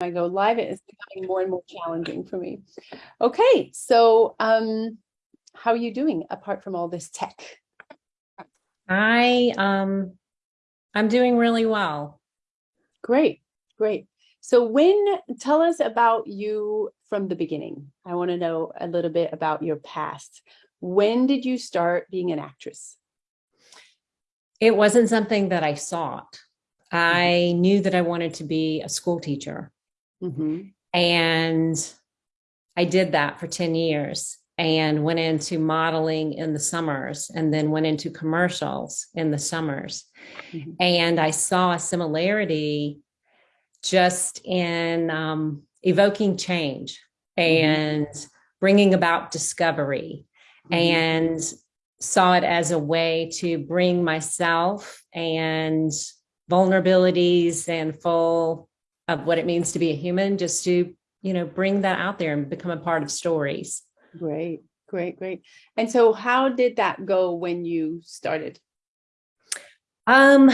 I go live, it is becoming more and more challenging for me. Okay, so um, how are you doing apart from all this tech? I um I'm doing really well. Great, great. So when, tell us about you from the beginning. I want to know a little bit about your past. When did you start being an actress? It wasn't something that I sought. I knew that I wanted to be a school teacher. Mhm. And I did that for 10 years and went into modeling in the summers and then went into commercials in the summers. Mhm. And I saw a similarity just in um, evoking change and bringing about discovery Mhm. and saw it as a way to bring myself and vulnerabilities and full of what it means to be a human, just to, you know, bring that out there and become a part of stories. Great, great, great. And so how did that go when you started? Um,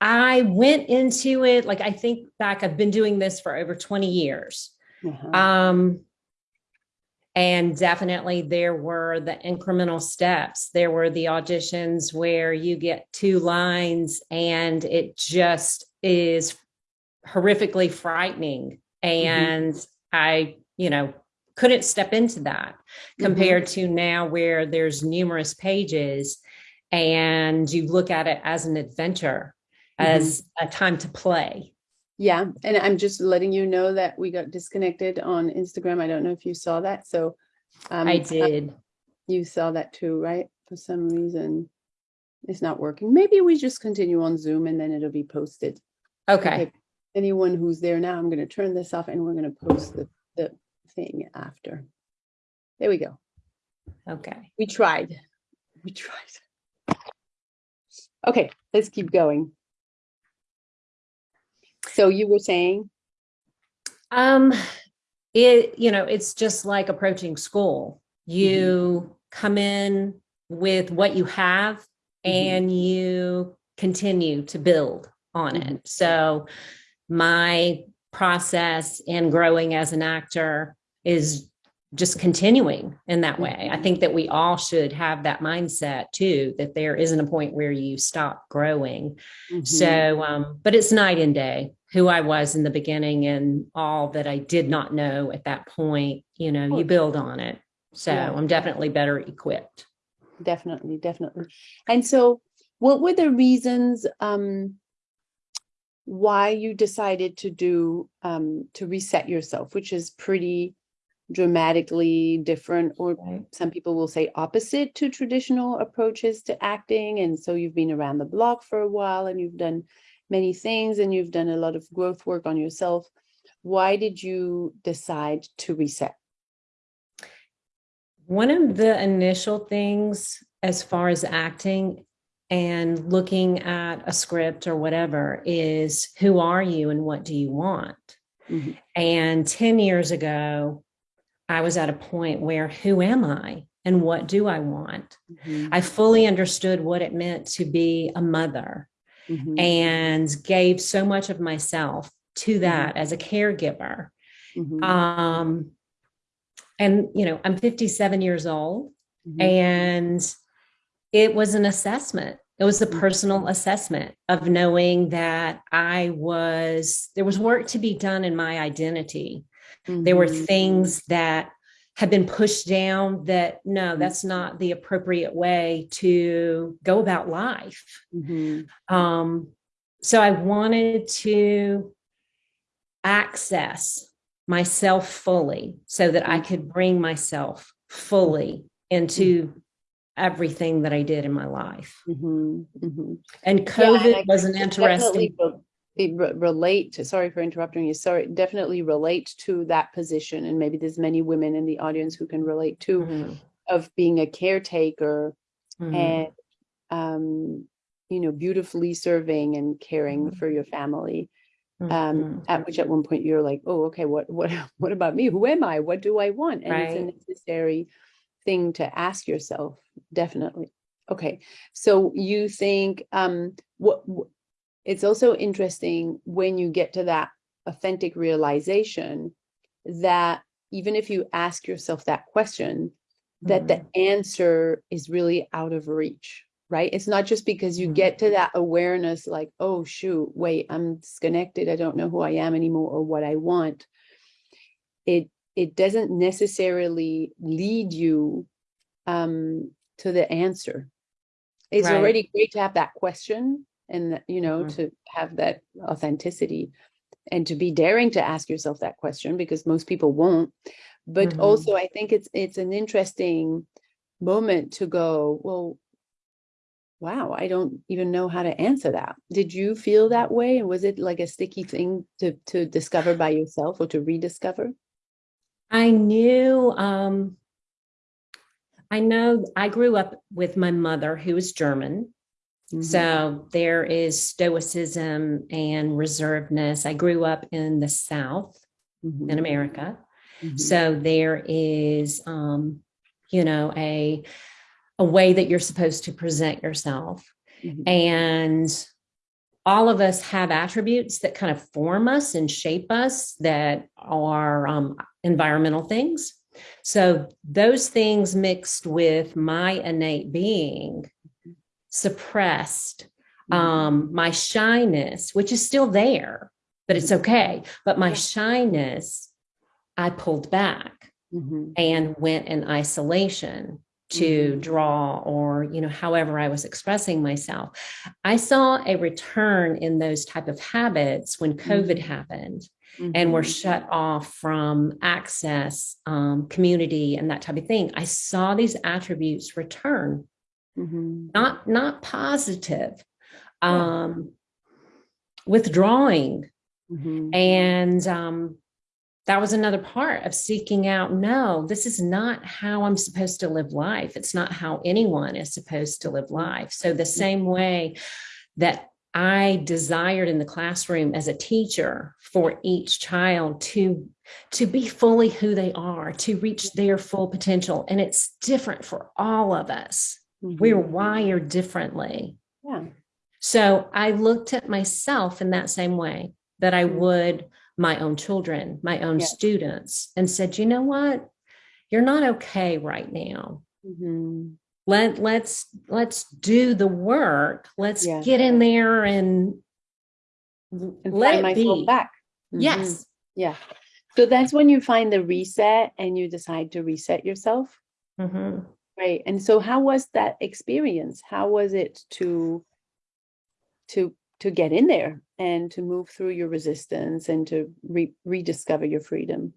I went into it, like I think back, I've been doing this for over 20 years. Uh-huh. Um, and definitely there were the incremental steps. There were the auditions where you get two lines and it just is horrifically frightening. And I, you know, couldn't step into that Mhm. compared to now where there's numerous pages and you look at it as an adventure, as a time to play. Yeah, and I'm just letting you know that we got disconnected on Instagram. I don't know if you saw that, so. um, I did. You saw that too, right? For some reason, it's not working. Maybe we just continue on Zoom and then it'll be posted. Okay. Anyone who's there now, I'm gonna turn this off and we're gonna post the, the thing after. There we go. Okay. We tried. We tried. Okay, let's keep going. So you were saying, Um, it, you know, it's just like approaching school. You come in with what you have Mhm. and you continue to build on Mhm. it. So my process in growing as an actor is just continuing in that way. I think that we all should have that mindset too, that there isn't a point where you stop growing. Mhm. So, um, but it's night and day who I was in the beginning and all that I did not know at that point, you know, you build on it. So Yeah. I'm definitely better equipped. Definitely, definitely. And so what were the reasons um why you decided to do um to reset yourself, which is pretty dramatically different or Right. some people will say opposite to traditional approaches to acting and so you've been around the block for a while and you've done many things and you've done a lot of growth work on yourself. Why did you decide to reset? One of the initial things as far as acting and looking at a script or whatever is who are you and what do you want? Mhm. And 10 years ago, I was at a point where who am I and what do I want? Mhm. I fully understood what it meant to be a mother Mhm. and gave so much of myself to that as a caregiver. Mhm. Um, and, you know, I'm 57 years old Mhm. and it was an assessment. It was a Mhm. personal assessment of knowing that I was, there was work to be done in my identity. There were Mhm. things that had been pushed down that no, that's not the appropriate way to go about life. Mhm. Um, so I wanted to access myself fully so that I could bring myself fully into everything that I did in my life. Mhm, mhm. And Yeah, and COVID was an interesting, re- relate to, sorry for interrupting you, sorry, definitely relate to that position. And maybe there's many women in the audience who can relate to Mhm, of being a caretaker mhm, and, um, you know, beautifully serving and caring Mhm. for your family. Um, mhm. at which at one point you're like, oh, okay, what, what, what about me? Who am I? What do I want? And it's a necessary thing to ask yourself, definitely. Okay, so you think um what, wh- it's also interesting when you get to that authentic realization that even if you ask yourself that question, that the answer is really out of reach, right? It's not just because you Mhm. get to that awareness, like, oh, shoot, wait, I'm disconnected. I don't know who I am anymore or what I want. It it doesn't necessarily lead you um, to the answer. It's Right. already great to have that question and you know Mhm. to have that authenticity and to be daring to ask yourself that question because most people won't but Mhm. also i think it's it's an interesting moment to go well wow i don't even know how to answer that did you feel that way and was it like a sticky thing to to discover by yourself or to rediscover I knew, um, I know I grew up with my mother who is German. Mhm. So there is stoicism and reservedness. I grew up in the South Mhm. in America. Mhm. So there is, um, you know, a, a way that you're supposed to present yourself. Mhm. And all of us have attributes that kind of form us and shape us that are um, environmental things. So those things mixed with my innate being suppressed Mhm. um, my shyness, which is still there, but it's okay. But my shyness, I pulled back Mhm. and went in isolation to Mhm. draw or you know however i was expressing myself i saw a return in those type of habits when covid Mhm. happened and we're Mhm. shut off from access um, community and that type of thing. I saw these attributes return. Mhm. not not positive. Um withdrawing. Mhm. and um that was another part of seeking out no this is not how i'm supposed to live life. It's not how anyone is supposed to live life. So the same way that i desired in the classroom as a teacher for each child to to be fully who they are to reach their full potential and it's different for all of us we're Mhm. wired differently yeah so I looked at myself in that same way that I Mm. would my own children, my own students, and said, you know what? You're not okay right now. Mhm. Let let's let's do the work. Let's Yeah. get in there and, and let find it be. back Mhm. Yes. Yeah. So that's when you find the reset and you decide to reset yourself. Mhm. Right. And so how was that experience? How was it to to to get in there and to move through your resistance and to re- rediscover your freedom?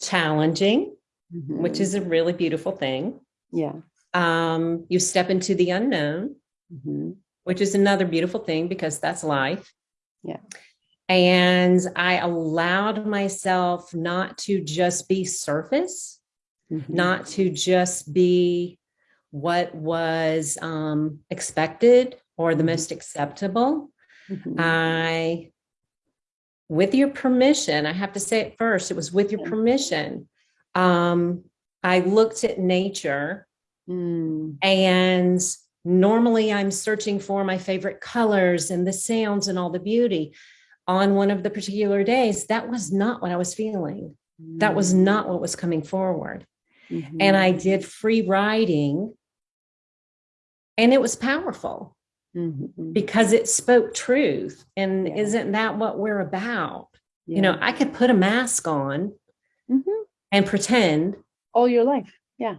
Challenging, which Mhm. is a really beautiful thing. Yeah. Um, you step into the unknown, Mhm. which is another beautiful thing because that's life. Yeah. And I allowed myself not to just be surface, Mhm. not to just be what was um, expected or the Mhm. most acceptable. Mhm. I, with your permission, I have to say it first, it was with your permission. Um, I looked at nature Mm. and normally I'm searching for my favorite colors and the sounds and all the beauty. On one of the particular days, that was not what I was feeling. That was Mm. not what was coming forward. Mhm. And I did free writing, and it was powerful Mhm. because it spoke truth. And Yeah. isn't that what we're about? You know, I could put a mask on Mhm. and pretend. All your life. Yeah.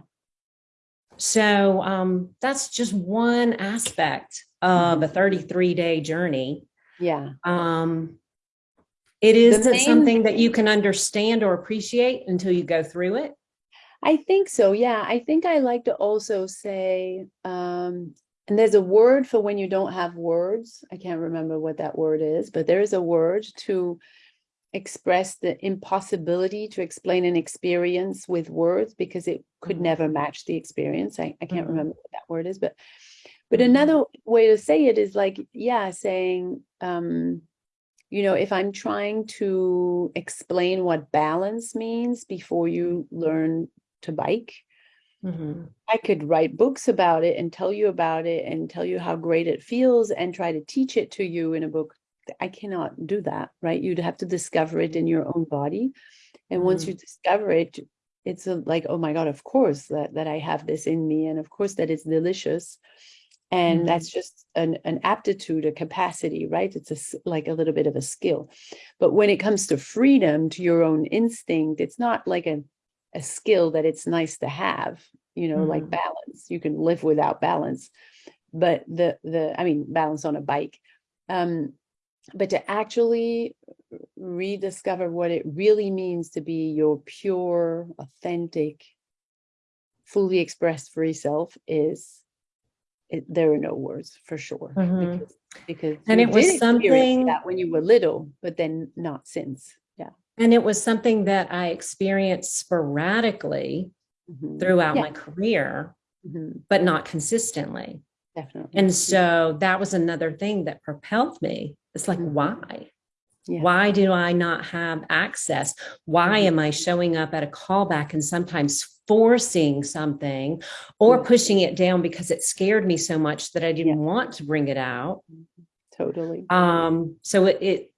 So um, that's just one aspect of a 33 day journey. Yeah. Um, it isn't main something that you can understand or appreciate until you go through it. I think so. Yeah. I think I like to also say, um, and there's a word for when you don't have words. I can't remember what that word is, but there is a word to express the impossibility to explain an experience with words because it could Mhm. never match the experience. I, I can't Mhm. remember what that word is, but but Mhm. another way to say it is like, yeah, saying, um, you know, if I'm trying to explain what balance means before you learn to bike, Mhm. I could write books about it and tell you about it and tell you how great it feels and try to teach it to you in a book I cannot do that, right? You'd have to discover it in your own body. And once Mm. you discover it, it's a, like, oh my God, of course that, that I have this in me. And of course that it's delicious. And Mhm. that's just an, an aptitude, a capacity, right? It's a, like a little bit of a skill. But when it comes to freedom, to your own instinct, it's not like a, a skill that it's nice to have, you know, like Mhm. balance. You can live without balance. But the, the, I mean, balance on a bike. Um, but to actually rediscover what it really means to be your pure, authentic, fully expressed free self is it, there are no words for sure Mhm. because because And it was something- that when you were little, but then not since. Yeah. And it was something that I experienced sporadically Mhm. throughout Yeah. my career, Mhm. but not consistently. Definitely. And so that was another thing that propelled me. It's like, why? Yeah. Why do I not have access? Why Mhm. am I showing up at a callback and sometimes forcing something or pushing it down because it scared me so much that I didn't want to bring it out? Totally. Um, so it, it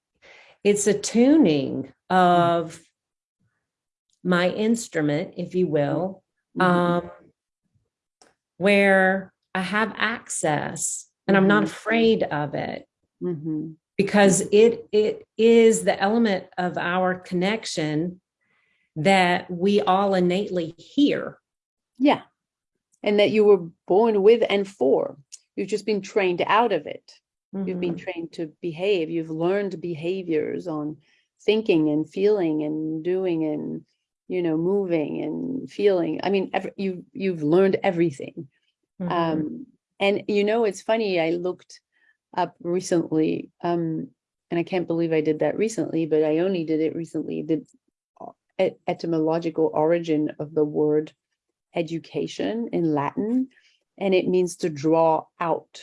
it's a tuning of my instrument, if you will, Mhm. um, where I have access and I'm not afraid of it Mhm. because it it is the element of our connection that we all innately hear. Yeah. And that you were born with and for. You've just been trained out of it. You've been Mhm. trained to behave. You've learned behaviors on thinking and feeling and doing and you know moving and feeling. I mean, ev- you you've learned everything. Mhm. Um, and you know, it's funny. I looked up recently, um, and I can't believe I did that recently, but I only did it recently. The et- etymological origin of the word education in Latin, and it means to draw out.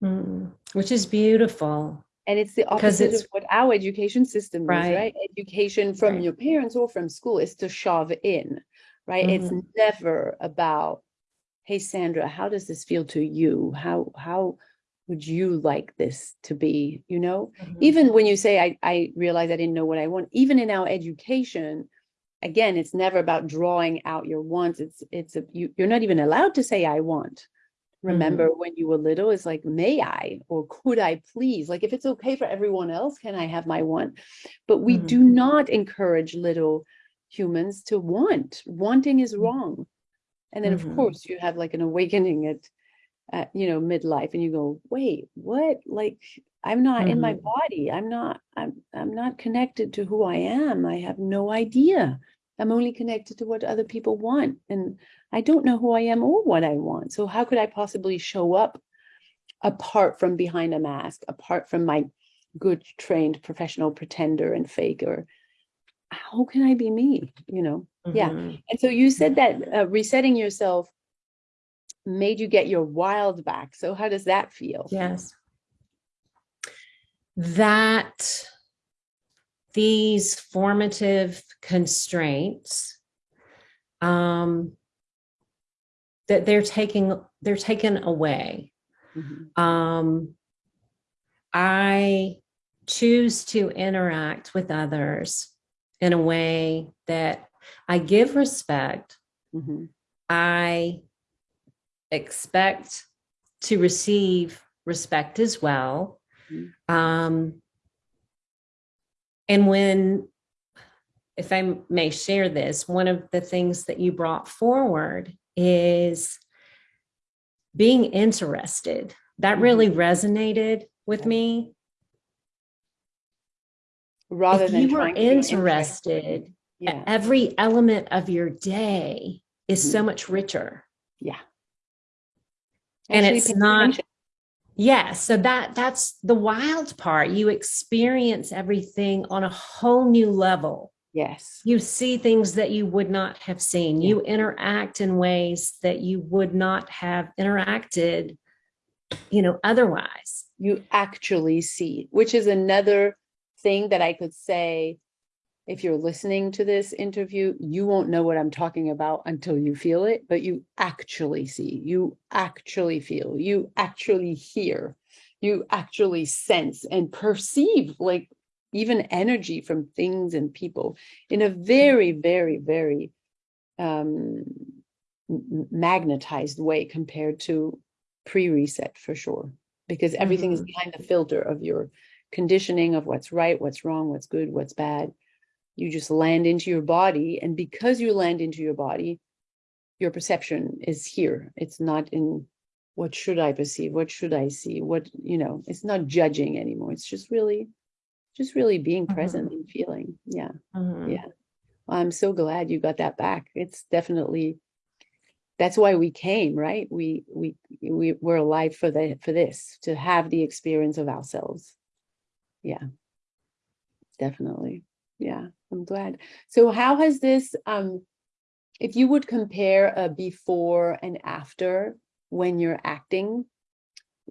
Mm. which is beautiful. And it's the opposite it's- of what our education system is, Right. right? Education from Right. your parents or from school is to shove in, right? It's Mhm. never about, hey Sandra, how does this feel to you? How how would you like this to be? You know, Mhm. even when you say I I realize I didn't know what I want, even in our education, again, it's never about drawing out your wants. It's it's a, you you're not even allowed to say I want. Remember when you were little, it's like, may I or could I please? Like, if it's okay for everyone else, can I have my want? But we Mhm. do not encourage little humans to want. Wanting is Mhm. wrong. And then, of Mhm. course, you have like an awakening at, at, you know, midlife, and you go, wait, what? Like, I'm not in my Mhm. body. I'm not. I'm. I'm not connected to who I am. I have no idea. I'm only connected to what other people want, and I don't know who I am or what I want. So how could I possibly show up apart from behind a mask, apart from my good trained professional pretender and faker? How can I be me? You know? Yeah. Mhm. And so you said that uh, resetting yourself made you get your wild back. So how does that feel? Yes. That these formative constraints um that they're taking they're taken away. Mhm. Um I choose to interact with others in a way that I give respect Mhm. I expect to receive respect as well. Mhm. Um, and when, if I may share this, one of the things that you brought forward is being interested. That really resonated with me. Rather if than you were trying to be interested, Yeah. every element of your day is so Mhm. much richer. Yeah. And it's not attention. Yeah, so that that's the wild part. You experience everything on a whole new level. Yes. You see things that you would not have seen. You interact in ways that you would not have interacted, you know, otherwise. You actually see, which is another thing that I could say. If you're listening to this interview, you won't know what I'm talking about until you feel it, but you actually see, you actually feel, you actually hear, you actually sense and perceive like even energy from things and people in a very, very, very um, magnetized way compared to pre-reset for sure. Because everything is Mhm. behind the filter of your conditioning of what's right, what's wrong, what's good, what's bad. You just land into your body. And because you land into your body, your perception is here. It's not in what should I perceive? What should I see? What, you know, it's not judging anymore. It's just really, just really being Mhm. present and feeling. Yeah. Mhm. Yeah. I'm so glad you got that back. It's definitely that's why we came, right? We we we we're alive for the for this, to have the experience of ourselves. Yeah. Definitely. Yeah, I'm glad. So how has this um if you would compare a before and after when you're acting,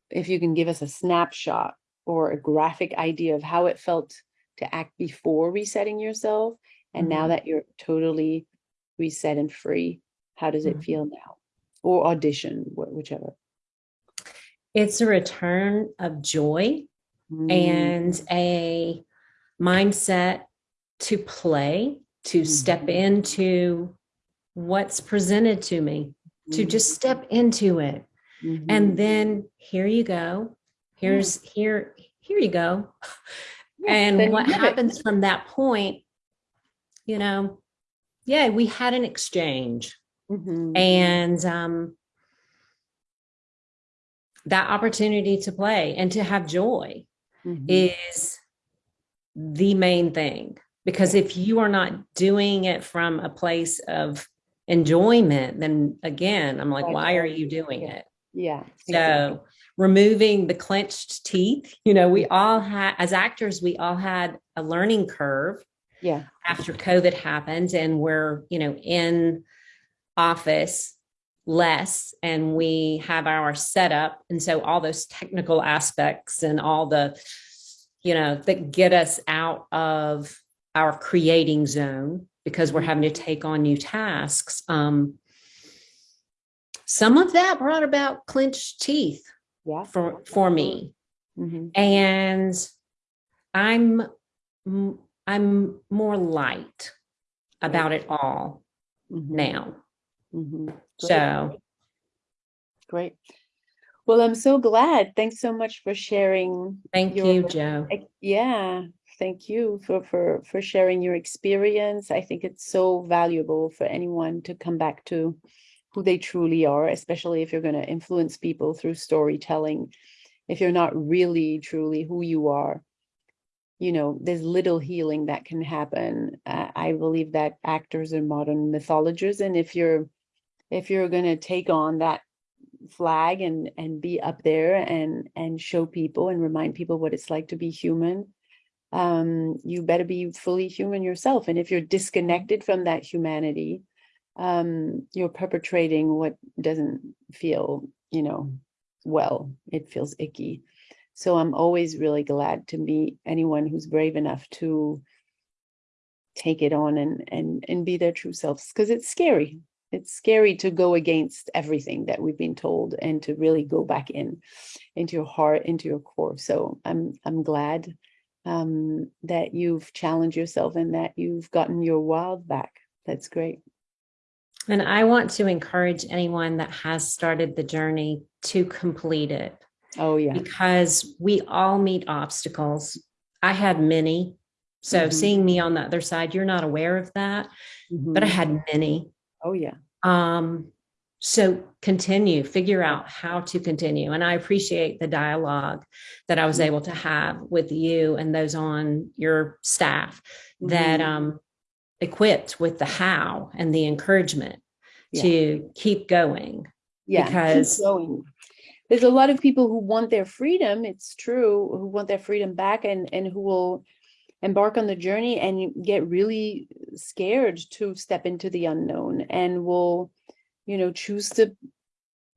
if you can give us a snapshot or a graphic idea of how it felt to act before resetting yourself and now Mhm. that you're totally reset and free, how does it Mhm. feel now? Or audition, wh- whichever. It's a return of joy Mm, and a mindset to play, to step Mhm. into what's presented to me, to mhm, just step into it. And then here you go. Here's here, here you go. then And what have it. happens from that point, you know, yeah, we had an exchange. And um, that opportunity to play and to have joy mhm, is the main thing because if you are not doing it from a place of enjoyment then again i'm like Right, why are you doing it Yeah. so removing the clenched teeth you know we all had as actors we all had a learning curve Yeah. after COVID happened and we're, you know, in office less and we have our setup. And so all those technical aspects and all the, you know, that get us out of our creating zone because we're having to take on new tasks. Um, some of that brought about clenched teeth Yeah. for, for me mhm, and i'm I'm more light about it all mhm, now mhm. Great. so Great. Well, I'm so glad. Thanks so much for sharing. thank your- you joe Yeah, thank you for for for sharing your experience. I think it's so valuable for anyone to come back to who they truly are, especially if you're going to influence people through storytelling. If you're not really truly who you are, you know, there's little healing that can happen. Uh, I believe that actors are modern mythologists, and if you're if you're going to take on that flag and and be up there and and show people and remind people what it's like to be human um you better be fully human yourself. And if you're disconnected from that humanity um you're perpetrating what doesn't feel you know well. It feels icky. So i'm always really glad to meet anyone who's brave enough to take it on and and and be their true selves because it's scary. It's scary to go against everything that we've been told and to really go back in into your heart into your core. So i'm i'm glad um that you've challenged yourself and that you've gotten your wild back. That's great. And i want to encourage anyone that has started the journey to complete it. Oh yeah. Because we all meet obstacles. I had many. So Mhm. seeing me on the other side you're not aware of that but i Mhm. had many. Oh yeah. Um, so continue, figure out how to continue. And I appreciate the dialogue that I was Mhm. able to have with you and those on your staff that Mhm. um equipped with the how and the encouragement Yeah. to keep going. yeah keep because- going. there's a lot of people who want their freedom it's true who want their freedom back and and who will embark on the journey and get really scared to step into the unknown and will you know choose to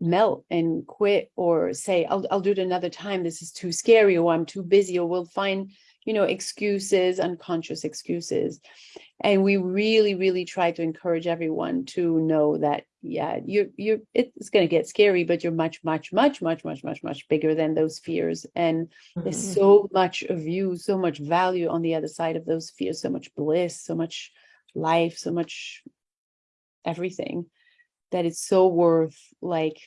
melt and quit or say I'll I'll do it another time this is too scary or I'm too busy or we'll find you know, excuses, unconscious excuses. And we really, really try to encourage everyone to know that, yeah, you're, you're, it's going to get scary, but you're much, much, much, much, much, much, much bigger than those fears. And there's Mhm. so much of you, so much value on the other side of those fears, so much bliss, so much life, so much everything that it's so worth like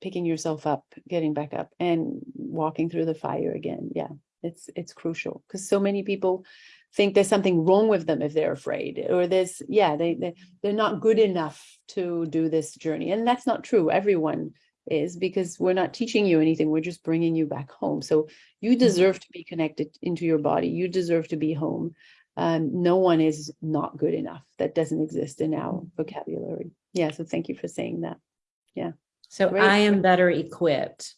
picking yourself up, getting back up and walking through the fire again. Yeah, it's it's crucial because so many people think there's something wrong with them if they're afraid or there's yeah, they, they they're not good enough to do this journey. And that's not true. Everyone is because we're not teaching you anything. We're just bringing you back home. So you mm-hmm. deserve to be connected into your body. You deserve to be home. Um, no one is not good enough. That doesn't exist in our vocabulary. Yeah. So thank you for saying that. Yeah. So Great. I am better equipped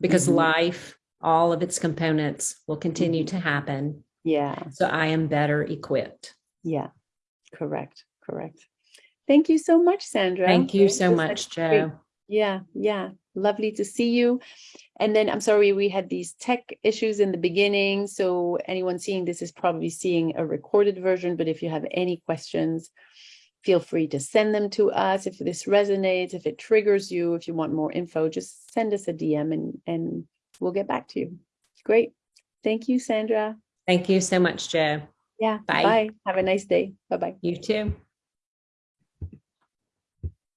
because Mhm. life, all of its components will continue Mhm. to happen. Yeah. So I am better equipped. Yeah. Correct. Correct. Thank you so much, Sandra. Thank you so much, great- Joe. Yeah. Yeah. Lovely to see you. And then I'm sorry we had these tech issues in the beginning. So anyone seeing this is probably seeing a recorded version. But if you have any questions, feel free to send them to us. If this resonates, if it triggers you, if you want more info, just send us a DM and, and we'll get back to you. Great. Thank you, Sandra. Thank you so much, Joe. Yeah. Bye. Bye. Have a nice day. Bye bye. You too.